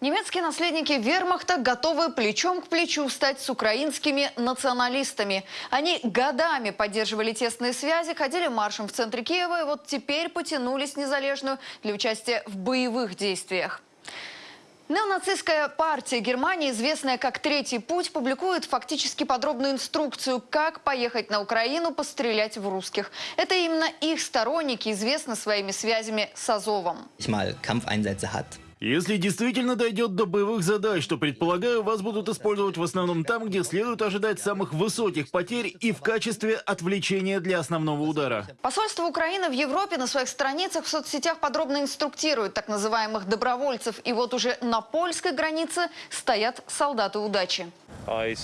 Немецкие наследники вермахта готовы плечом к плечу стать с украинскими националистами. Они годами поддерживали тесные связи, ходили маршем в центре Киева и вот теперь потянулись незалежную для участия в боевых действиях. Неонацистская партия Германии, известная как «Третий путь», публикует фактически подробную инструкцию, как поехать на Украину пострелять в русских. Это именно их сторонники известны своими связями с Азовом. Если действительно дойдет до боевых задач, то, предполагаю, вас будут использовать в основном там, где следует ожидать самых высоких потерь и в качестве отвлечения для основного удара. Посольство Украины в Европе на своих страницах в соцсетях подробно инструктирует так называемых добровольцев. И вот уже на польской границе стоят солдаты удачи. Uh,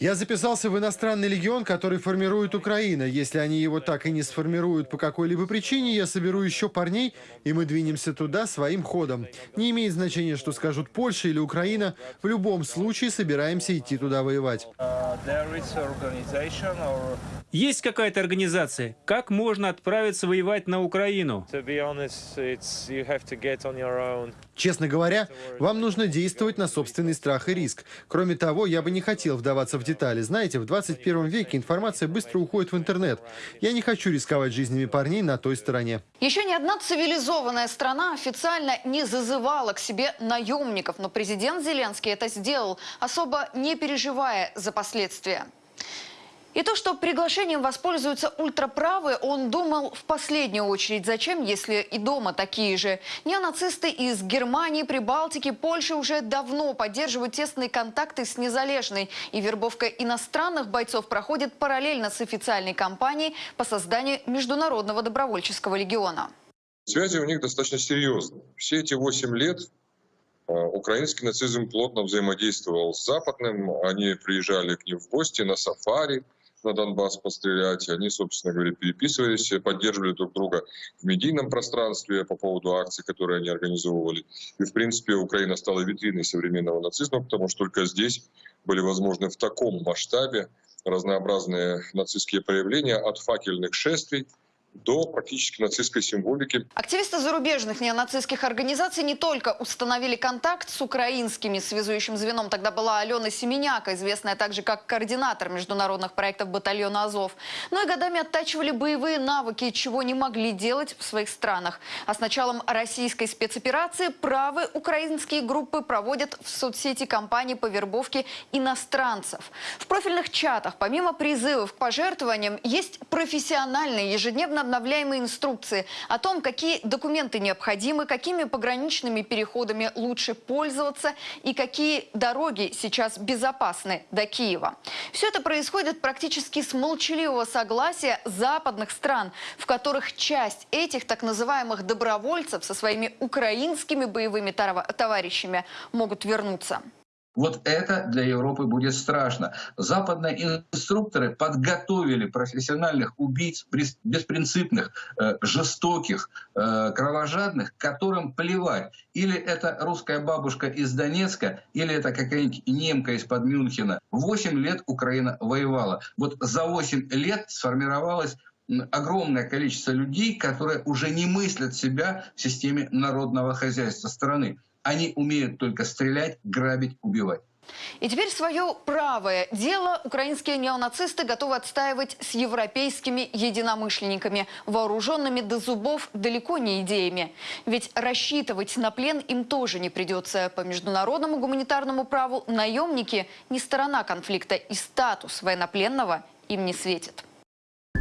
Я записался в иностранный легион, который формирует Украина. Если они его так и не сформируют по какой-либо причине, я соберу еще парней, и мы двинемся туда своим ходом. Не имеет значения, что скажут Польша или Украина. В любом случае собираемся идти туда воевать. Есть какая-то организация? Как можно отправиться воевать на Украину? Честно говоря, вам нужно действовать на собственный страх и риск. Кроме того, я бы не хотел вдаваться в детали. Знаете, в 21 веке информация быстро уходит в интернет. Я не хочу рисковать жизнями парней на той стороне. Еще ни одна цивилизованная страна официально не зазывала к себе наемников, но президент Зеленский это сделал, особо не переживая за последствия. И то, что приглашением воспользуются ультраправые, он думал в последнюю очередь. Зачем, если и дома такие же? Неонацисты из Германии, Прибалтики, Польши уже давно поддерживают тесные контакты с Незалежной. И вербовка иностранных бойцов проходит параллельно с официальной кампанией по созданию Международного добровольческого легиона. Связи у них достаточно серьезные. Все эти восемь лет украинский нацизм плотно взаимодействовал с западным. Они приезжали к ним в гости на сафари на Донбасс пострелять. Они, собственно говоря, переписывались, поддерживали друг друга в медийном пространстве по поводу акций, которые они организовывали. И, в принципе, Украина стала витриной современного нацизма, потому что только здесь были возможны в таком масштабе разнообразные нацистские проявления от факельных шествий до практически нацистской символики. Активисты зарубежных неонацистских организаций не только установили контакт с украинскими связующим звеном, тогда была Алена Семеняка, известная также как координатор международных проектов батальона «Азов», но и годами оттачивали боевые навыки, чего не могли делать в своих странах. А с началом российской спецоперации правые украинские группы проводят в соцсети кампании по вербовке иностранцев. В профильных чатах, помимо призывов к пожертвованиям, есть профессиональные ежедневно обновляемые инструкции о том, какие документы необходимы, какими пограничными переходами лучше пользоваться и какие дороги сейчас безопасны до Киева. Все это происходит практически с молчаливого согласия западных стран, в которых часть этих так называемых добровольцев со своими украинскими боевыми товарищами могут вернуться. Вот это для Европы будет страшно. Западные инструкторы подготовили профессиональных убийц, беспринципных, э, жестоких, э, кровожадных, которым плевать. Или это русская бабушка из Донецка, или это какая-нибудь немка из-под Мюнхена. Восемь лет Украина воевала. Вот за восемь лет сформировалась огромное количество людей, которые уже не мыслят себя в системе народного хозяйства страны. Они умеют только стрелять, грабить, убивать. И теперь свое правое дело украинские неонацисты готовы отстаивать с европейскими единомышленниками, вооруженными до зубов далеко не идеями. Ведь рассчитывать на плен им тоже не придется. По международному гуманитарному праву наемники не сторона конфликта и статус военнопленного им не светит.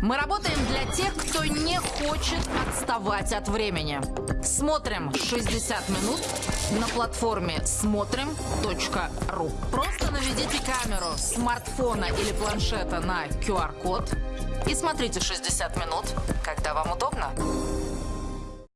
Мы работаем для тех, кто не хочет отставать от времени. Смотрим 60 минут на платформе смотрим.ру. Просто наведите камеру смартфона или планшета на QR-код и смотрите 60 минут, когда вам удобно.